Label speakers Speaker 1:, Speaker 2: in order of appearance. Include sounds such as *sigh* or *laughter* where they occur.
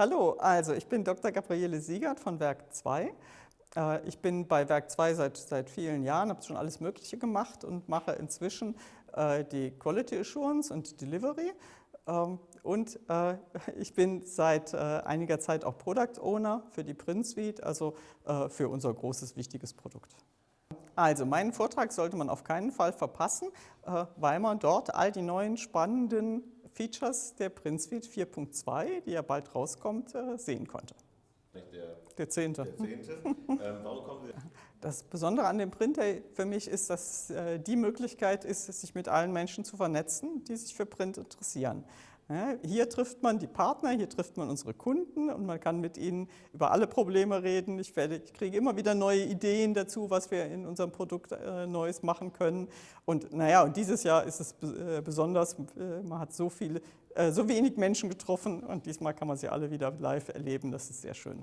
Speaker 1: Hallo, also ich bin Dr. Gabriele Siegert von Werk 2. Äh, ich bin bei Werk 2 seit, seit vielen Jahren, habe schon alles Mögliche gemacht und mache inzwischen äh, die Quality Assurance und Delivery. Ähm, und äh, *laughs* ich bin seit einiger Zeit auch Product Owner für die Print Suite, also für unser großes, wichtiges Produkt. Also meinen Vortrag sollte man auf keinen Fall verpassen, weil man dort all die neuen spannenden Features der Print Suite 4.2, die ja bald rauskommt, sehen konnte. Der, der zehnte. Der zehnte. *laughs* ähm, warum kommen Sie? Das Besondere an dem Printer für mich ist, dass äh, die Möglichkeit ist, sich mit allen Menschen zu vernetzen, die sich für Print interessieren. Hier trifft man die Partner, hier trifft man unsere Kunden und man kann mit ihnen über alle Probleme reden. Ich, werde, ich kriege immer wieder neue Ideen dazu, was wir in unserem Produkt äh, Neues machen können. Und naja, und dieses Jahr ist es äh, besonders, äh, man hat so viele, äh, so wenig Menschen getroffen und diesmal kann man sie alle wieder live erleben. Das ist sehr schön.